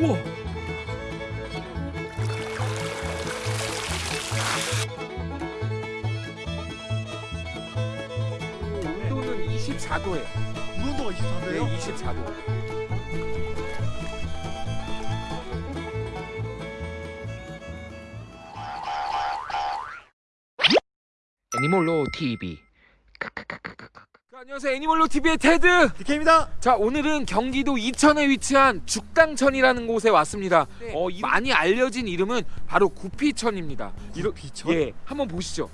우와. 온도는 24도예요. 물 온도가 24도예요? 네, 24도. 애니몰로 TV. 안녕하세요, 애니몰로 TV의 테드. DK입니다. 자, 오늘은 경기도 이천에 위치한 죽당천이라는 곳에 왔습니다. 어, 이 많이 알려진 이름은 바로 구피천입니다. 비천? 예, 한번 보시죠.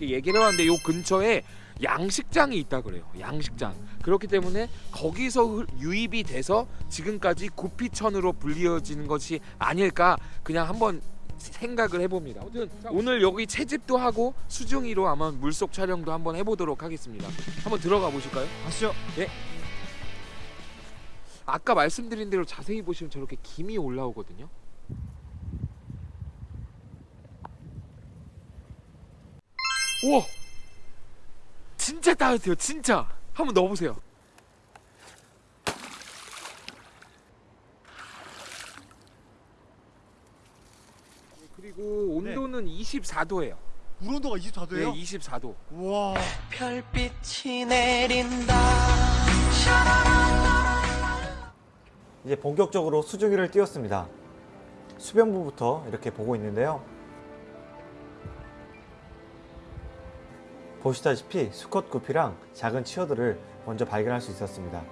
얘기를 해봤는데 요 근처에 양식장이 있다 그래요. 양식장. 그렇기 때문에 거기서 흘- 유입이 돼서 지금까지 구피천으로 불리어지는 것이 아닐까 그냥 한번 생각을 해봅니다. 오늘 여기 채집도 하고 수중이로 아마 물속 촬영도 한번 해보도록 하겠습니다. 한번 들어가 보실까요? 아시죠? 아까 말씀드린 대로 자세히 보시면 저렇게 김이 올라오거든요. 우와, 진짜 따뜻해요. 진짜. 한번 넣어보세요. 그리고 온도는 24도예요. 물 온도가 네, 24도예요? 24도. 와. 별빛이 내린다 이제 본격적으로 수증기를 띄웠습니다. 수변부부터 이렇게 보고 있는데요. 보시다시피 수컷 구피랑 작은 치어들을 먼저 발견할 수 있었습니다.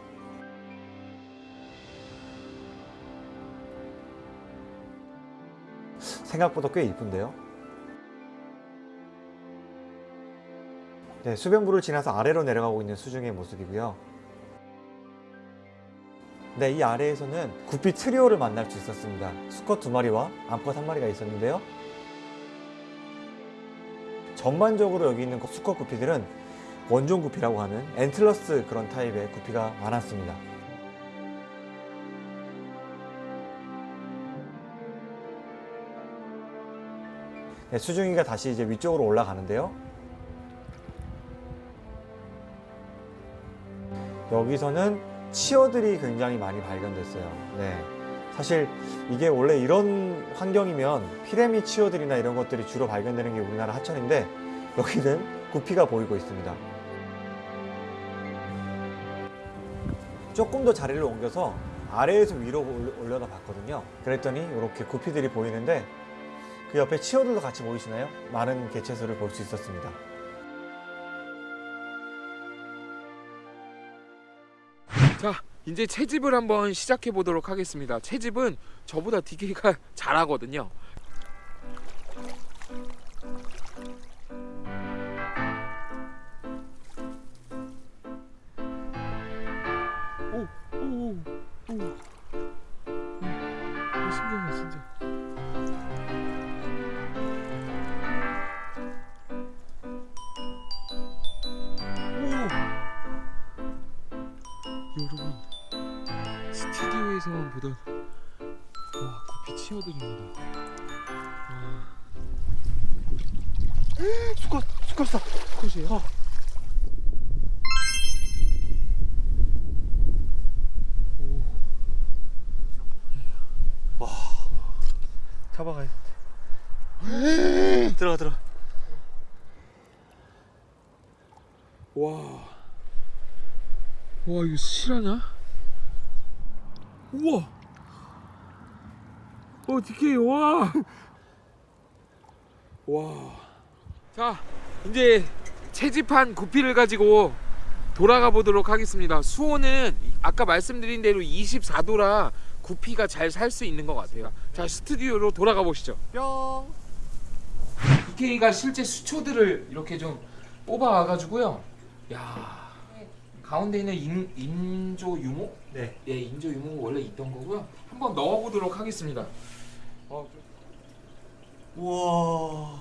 생각보다 꽤 이쁜데요. 네, 수변부를 지나서 아래로 내려가고 있는 수중의 모습이고요. 네, 이 아래에서는 구피 트리오를 만날 수 있었습니다. 수컷 두 마리와 암컷 한 마리가 있었는데요. 전반적으로 여기 있는 수컷 구피들은 원종 구피라고 하는 엔틀러스 그런 타입의 구피가 많았습니다. 네, 수중이가 다시 이제 위쪽으로 올라가는데요. 여기서는 치어들이 굉장히 많이 발견됐어요. 네. 사실 이게 원래 이런 환경이면 피레미 치어들이나 이런 것들이 주로 발견되는 게 우리나라 하천인데 여기는 구피가 보이고 있습니다. 조금 더 자리를 옮겨서 아래에서 위로 올- 올려다 봤거든요. 그랬더니 이렇게 구피들이 보이는데 그 옆에 치어들도 같이 보이시나요? 많은 개체수를 볼 수 있었습니다. 자, 이제 채집을 한번 시작해 보도록 하겠습니다. 채집은 저보다 DK가 잘하거든요. 오, 오, 오, 오, 오, 신기하다 진짜. 여러분. 스튜디오에서만 보던 와 구피 치어들입니다. 와. 수컷 수컷이다 수컷이에요. 잡아가야 돼. 들어가 들어가. 와. 와 이거 실하냐? 우와. 어 DK 와. 와. 자 이제 채집한 구피를 가지고 돌아가 보도록 하겠습니다. 수온은 아까 말씀드린 대로 24도라 구피가 잘 살 수 있는 것 같아요. 자 스튜디오로 돌아가 보시죠. 뿅. DK가 실제 수초들을 이렇게 좀 뽑아 와가지고요. 야 가운데 있는 인, 인조 유목? 네. 예, 인조 유목 원래 있던 거고요. 한번 넣어보도록 하겠습니다. 어, 좀 우와.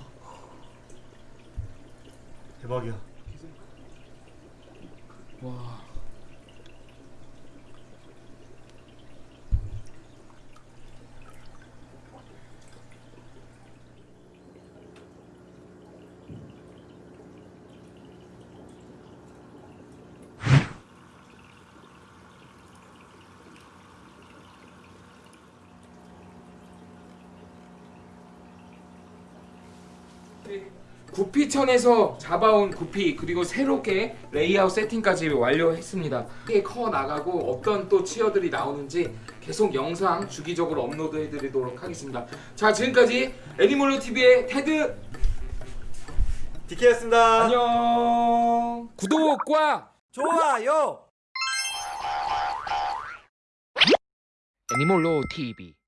대박이야. 와. 구피천에서 잡아온 구피 그리고 새롭게 레이아웃 세팅까지 완료했습니다. 이게 커 나가고 어떤 또 치어들이 나오는지 계속 영상 주기적으로 업로드 해드리도록 하겠습니다. 자 지금까지 애니멀로 TV의 테드 디케였습니다. 안녕. 구독과 좋아요. 애니멀로 TV